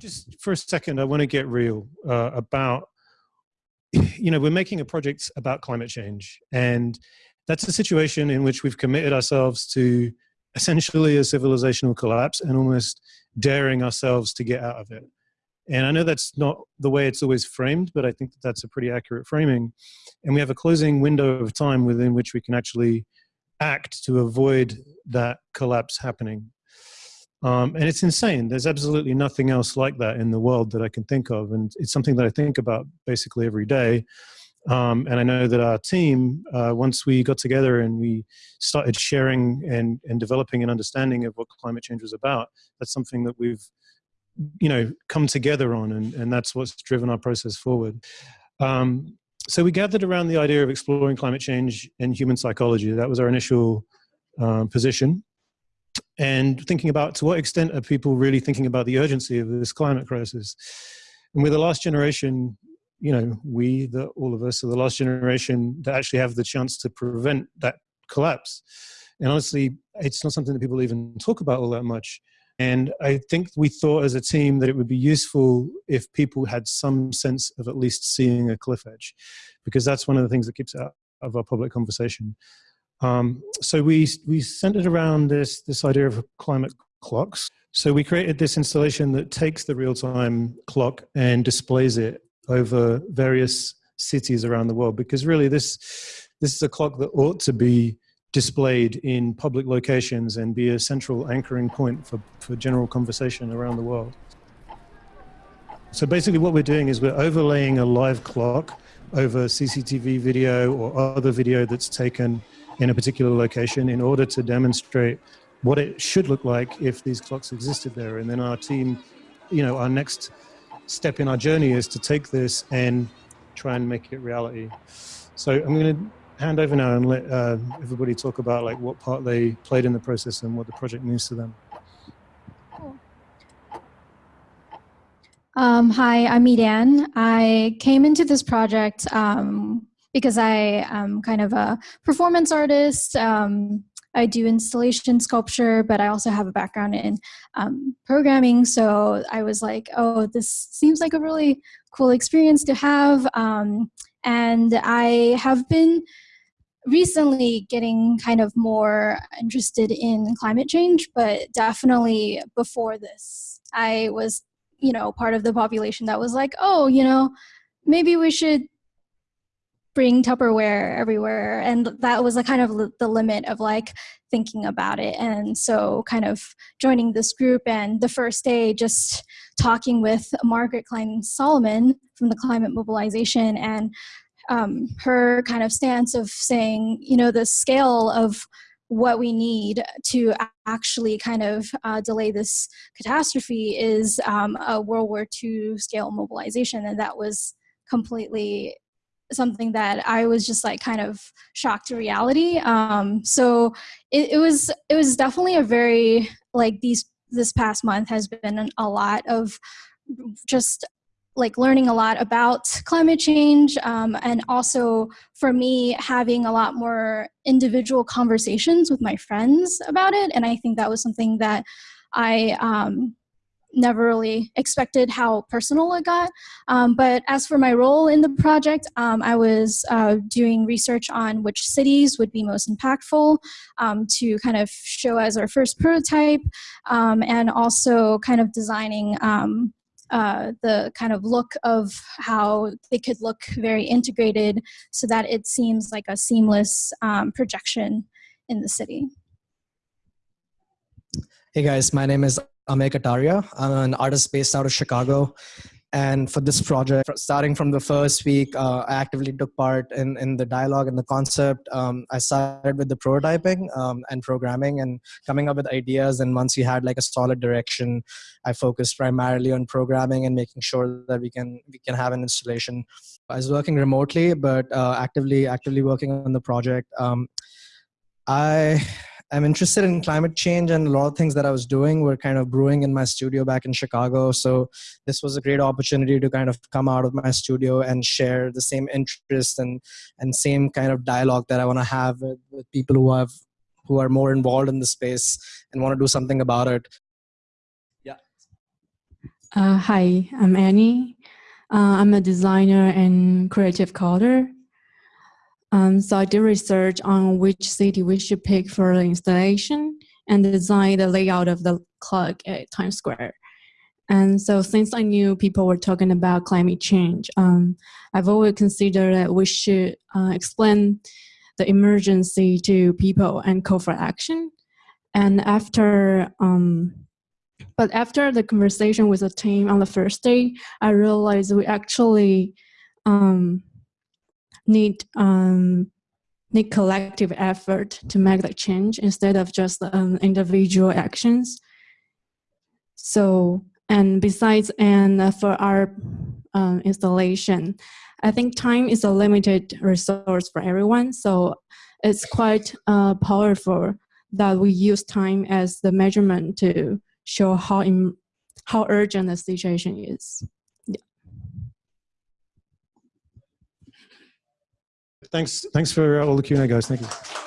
Just for a second, I want to get real uh, about, you know, we're making a project about climate change. And that's a situation in which we've committed ourselves to essentially a civilizational collapse and almost daring ourselves to get out of it. And I know that's not the way it's always framed, but I think that that's a pretty accurate framing. And we have a closing window of time within which we can actually act to avoid that collapse happening. Um, and it's insane. There's absolutely nothing else like that in the world that I can think of. And it's something that I think about basically every day. Um, and I know that our team, uh, once we got together and we started sharing and, and developing an understanding of what climate change was about, that's something that we've, you know, come together on, and, and that's what's driven our process forward. Um, so we gathered around the idea of exploring climate change and human psychology. That was our initial um, position. And thinking about to what extent are people really thinking about the urgency of this climate crisis? And with the last generation, you know, we, the, all of us, are the last generation that actually have the chance to prevent that collapse. And honestly, it's not something that people even talk about all that much. And I think we thought as a team that it would be useful if people had some sense of at least seeing a cliff edge, because that's one of the things that keeps out of our public conversation. Um, so we, we centered around this, this idea of climate clocks. So we created this installation that takes the real-time clock and displays it over various cities around the world because really this this is a clock that ought to be displayed in public locations and be a central anchoring point for, for general conversation around the world. So basically what we're doing is we're overlaying a live clock over CCTV video or other video that's taken in a particular location in order to demonstrate what it should look like if these clocks existed there. And then our team, you know, our next step in our journey is to take this and try and make it reality. So I'm going to hand over now and let uh, everybody talk about like what part they played in the process and what the project means to them. Um, hi, I'm Edan. I came into this project um, because I am kind of a performance artist, um, I do installation sculpture, but I also have a background in um, programming. So I was like, oh, this seems like a really cool experience to have. Um, and I have been recently getting kind of more interested in climate change, but definitely before this, I was, you know, part of the population that was like, oh, you know, maybe we should bring Tupperware everywhere. And that was a kind of the limit of like thinking about it. And so kind of joining this group and the first day just talking with Margaret Klein Salamon from the Climate Mobilization and um, her kind of stance of saying, you know, the scale of what we need to actually kind of uh, delay this catastrophe is um, a World War II scale mobilization. And that was completely something that I was just like kind of shocked to reality. Um, so it, it was it was definitely a very like these this past month has been a lot of just like learning a lot about climate change um, and also for me having a lot more individual conversations with my friends about it and i think that was something that i um, never really expected how personal it got. Um, but as for my role in the project, um, I was uh, doing research on which cities would be most impactful um, to kind of show as our first prototype um, and also kind of designing um, uh, the kind of look of how they could look very integrated so that it seems like a seamless um, projection in the city. Hey guys, my name is Amey Kataria. I'm an artist based out of Chicago. And for this project, starting from the first week, uh, I actively took part in, in the dialogue and the concept. Um, I started with the prototyping um, and programming and coming up with ideas. And once we had like a solid direction, I focused primarily on programming and making sure that we can we can have an installation. I was working remotely, but uh, actively actively working on the project. Um, I I'm interested in climate change and a lot of things that I was doing were kind of brewing in my studio back in Chicago. So this was a great opportunity to kind of come out of my studio and share the same interest and, and same kind of dialogue that I want to have with, with people who have who are more involved in the space and want to do something about it. Uh, hi, I'm Annie. Uh, I'm a designer and creative coder. Um, so I did research on which city we should pick for the installation and design the layout of the clock at Times Square. And so since I knew people were talking about climate change, um, I've always considered that we should uh, explain the emergency to people and call for action. And after, um, but after the conversation with the team on the first day, I realized we actually um, need um, need collective effort to make the change instead of just um, individual actions. So, and besides, and for our um, installation, I think time is a limited resource for everyone. So it's quite uh, powerful that we use time as the measurement to show how, how urgent the situation is. Thanks, thanks for all the Q&A, guys. Thank you.